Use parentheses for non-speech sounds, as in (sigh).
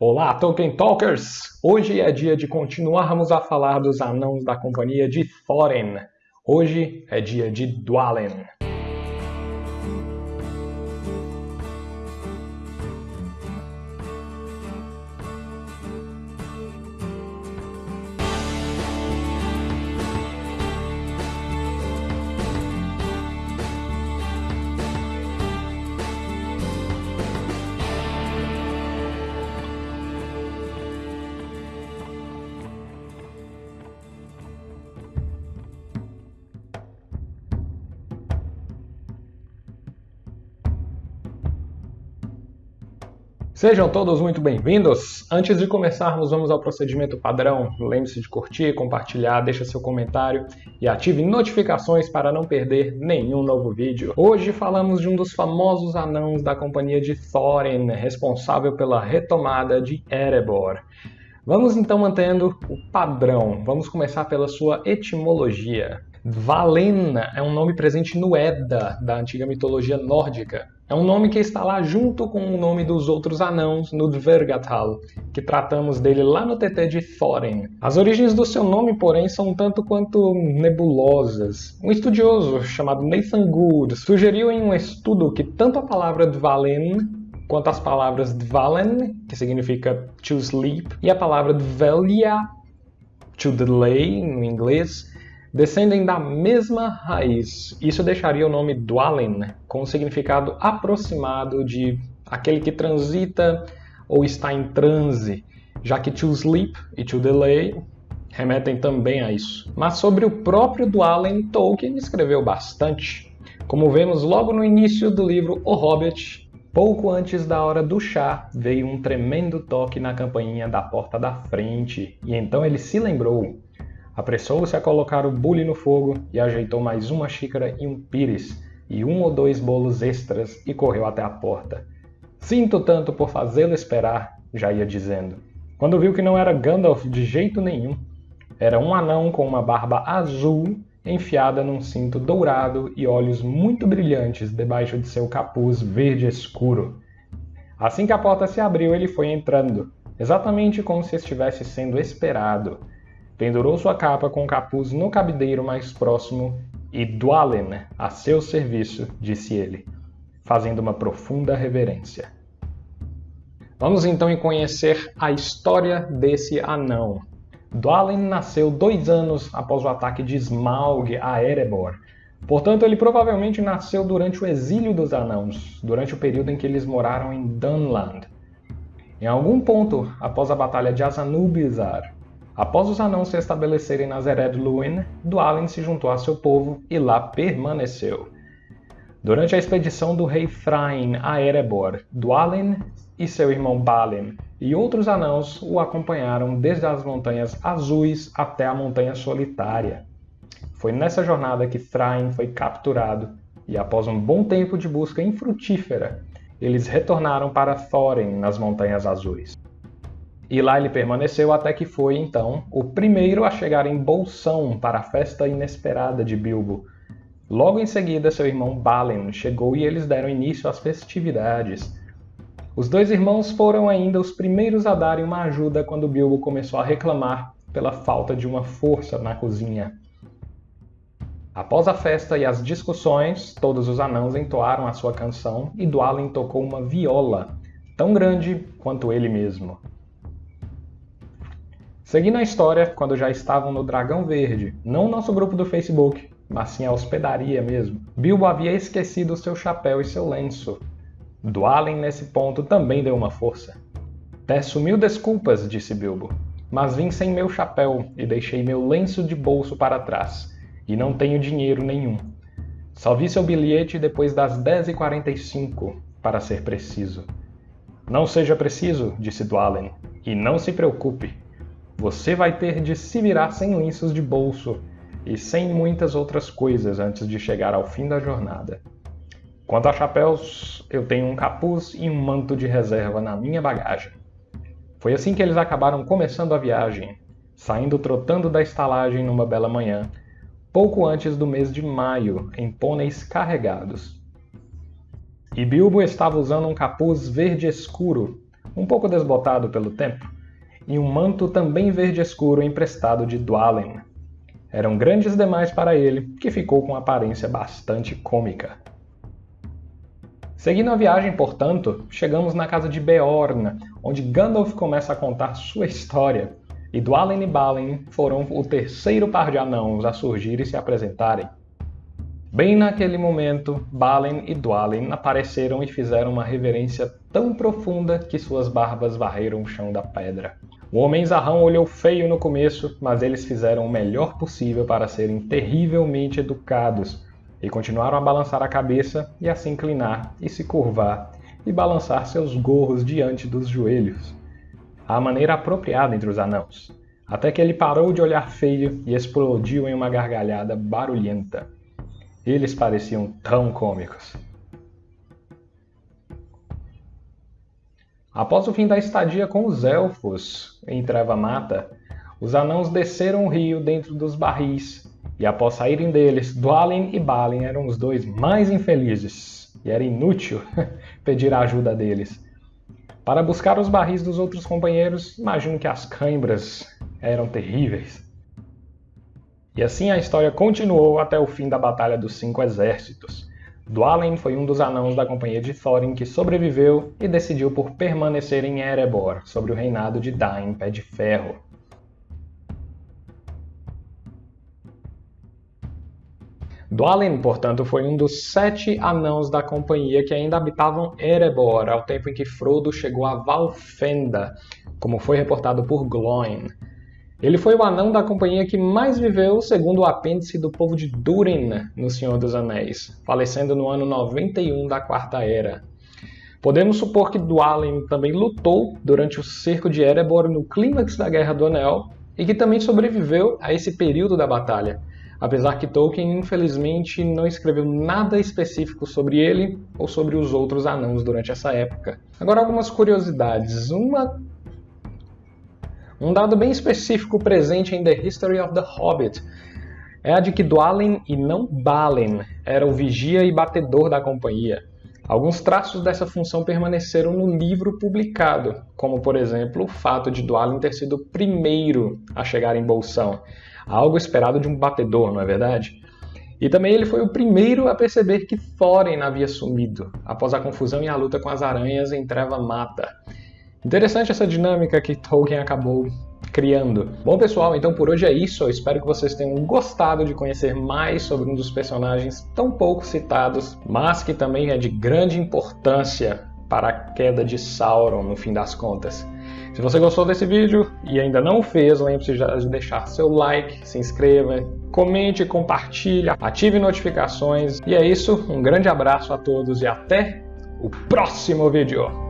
Olá, Tolkien Talkers! Hoje é dia de continuarmos a falar dos anãos da companhia de Thorin. Hoje é dia de Dwalin. Sejam todos muito bem-vindos! Antes de começarmos, vamos ao procedimento padrão. Lembre-se de curtir, compartilhar, deixa seu comentário e ative notificações para não perder nenhum novo vídeo. Hoje falamos de um dos famosos anãos da companhia de Thorin, responsável pela retomada de Erebor. Vamos então mantendo o padrão. Vamos começar pela sua etimologia. Valena é um nome presente no Edda, da antiga mitologia nórdica. É um nome que está lá junto com o nome dos outros anãos no Dvergatal, que tratamos dele lá no TT de Thorin. As origens do seu nome, porém, são um tanto quanto nebulosas. Um estudioso chamado Nathan Good sugeriu em um estudo que tanto a palavra Dvalen quanto as palavras Dvalen, que significa to sleep, e a palavra Dvelia, to delay, no inglês, descendem da mesma raiz. Isso deixaria o nome Dwalin com um significado aproximado de aquele que transita ou está em transe, já que to sleep e to delay remetem também a isso. Mas sobre o próprio Dwalin, Tolkien escreveu bastante. Como vemos logo no início do livro O Hobbit, pouco antes da hora do chá, veio um tremendo toque na campainha da porta da frente, e então ele se lembrou Apressou-se a colocar o bule no fogo e ajeitou mais uma xícara e um pires, e um ou dois bolos extras e correu até a porta. Sinto tanto por fazê-lo esperar, já ia dizendo. Quando viu que não era Gandalf de jeito nenhum. Era um anão com uma barba azul enfiada num cinto dourado e olhos muito brilhantes debaixo de seu capuz verde escuro. Assim que a porta se abriu, ele foi entrando, exatamente como se estivesse sendo esperado pendurou sua capa com o capuz no cabideiro mais próximo e Dwalin, a seu serviço, disse ele, fazendo uma profunda reverência. Vamos então conhecer a história desse anão. Dwalin nasceu dois anos após o ataque de Smaug a Erebor. Portanto, ele provavelmente nasceu durante o exílio dos anãos, durante o período em que eles moraram em Dunland. Em algum ponto, após a Batalha de Azanubizar, Após os anãos se estabelecerem nas Ered Luin, Dwalin se juntou a seu povo e lá permaneceu. Durante a expedição do rei Thrain a Erebor, Dwalin e seu irmão Balin e outros anãos o acompanharam desde as Montanhas Azuis até a Montanha Solitária. Foi nessa jornada que Thrain foi capturado e após um bom tempo de busca infrutífera, eles retornaram para Thorin nas Montanhas Azuis. E lá ele permaneceu até que foi, então, o primeiro a chegar em Bolsão para a festa inesperada de Bilbo. Logo em seguida, seu irmão Balin chegou e eles deram início às festividades. Os dois irmãos foram ainda os primeiros a darem uma ajuda quando Bilbo começou a reclamar pela falta de uma força na cozinha. Após a festa e as discussões, todos os anãos entoaram a sua canção e Dwalin tocou uma viola, tão grande quanto ele mesmo. Seguindo a história, quando já estavam no Dragão Verde, não nosso grupo do Facebook, mas sim a hospedaria mesmo, Bilbo havia esquecido seu chapéu e seu lenço. Dwalin, nesse ponto, também deu uma força. Peço mil desculpas, disse Bilbo, mas vim sem meu chapéu e deixei meu lenço de bolso para trás, e não tenho dinheiro nenhum. Só vi seu bilhete depois das 10h45, para ser preciso. Não seja preciso, disse Dwalin, e não se preocupe, você vai ter de se virar sem lenços de bolso e sem muitas outras coisas antes de chegar ao fim da jornada. Quanto a chapéus, eu tenho um capuz e um manto de reserva na minha bagagem. Foi assim que eles acabaram começando a viagem, saindo trotando da estalagem numa bela manhã, pouco antes do mês de maio, em pôneis carregados. E Bilbo estava usando um capuz verde escuro, um pouco desbotado pelo tempo, e um manto também verde escuro emprestado de Dwalin. Eram grandes demais para ele, que ficou com aparência bastante cômica. Seguindo a viagem, portanto, chegamos na casa de Beorn, onde Gandalf começa a contar sua história, e Dwalin e Balin foram o terceiro par de anãos a surgir e se apresentarem. Bem naquele momento, Balin e Dwalin apareceram e fizeram uma reverência tão profunda que suas barbas varreram o chão da pedra. O homem zarrão olhou feio no começo, mas eles fizeram o melhor possível para serem terrivelmente educados e continuaram a balançar a cabeça e a se inclinar e se curvar e balançar seus gorros diante dos joelhos. A maneira apropriada entre os anãos, até que ele parou de olhar feio e explodiu em uma gargalhada barulhenta. Eles pareciam tão cômicos. Após o fim da estadia com os elfos em Treva Mata, os anãos desceram o rio dentro dos barris e após saírem deles, Dwalin e Balin eram os dois mais infelizes, e era inútil (laughs) pedir a ajuda deles. Para buscar os barris dos outros companheiros, imagino que as cãibras eram terríveis. E assim a história continuou até o fim da Batalha dos Cinco Exércitos. Dwalin foi um dos anãos da companhia de Thorin que sobreviveu e decidiu por permanecer em Erebor, sobre o reinado de Dain Pé de Ferro. Dwalin, portanto, foi um dos sete anãos da companhia que ainda habitavam Erebor ao tempo em que Frodo chegou a Valfenda, como foi reportado por Gloin. Ele foi o anão da companhia que mais viveu, segundo o apêndice do povo de Durin no Senhor dos Anéis, falecendo no ano 91 da Quarta Era. Podemos supor que Dwalin também lutou durante o cerco de Erebor no clímax da Guerra do Anel e que também sobreviveu a esse período da batalha, apesar que Tolkien infelizmente não escreveu nada específico sobre ele ou sobre os outros anãos durante essa época. Agora algumas curiosidades. Uma um dado bem específico presente em The History of the Hobbit é a de que Dwalin e não Balin era o vigia e batedor da companhia. Alguns traços dessa função permaneceram no livro publicado, como por exemplo o fato de Dwalin ter sido o primeiro a chegar em Bolsão, algo esperado de um batedor, não é verdade? E também ele foi o primeiro a perceber que Thorin havia sumido, após a confusão e a luta com as aranhas em Treva Mata. Interessante essa dinâmica que Tolkien acabou criando. Bom, pessoal, então por hoje é isso. Eu espero que vocês tenham gostado de conhecer mais sobre um dos personagens tão pouco citados, mas que também é de grande importância para a queda de Sauron no fim das contas. Se você gostou desse vídeo e ainda não fez, lembre-se de deixar seu like, se inscreva, comente, compartilhe, ative notificações. E é isso, um grande abraço a todos e até o próximo vídeo.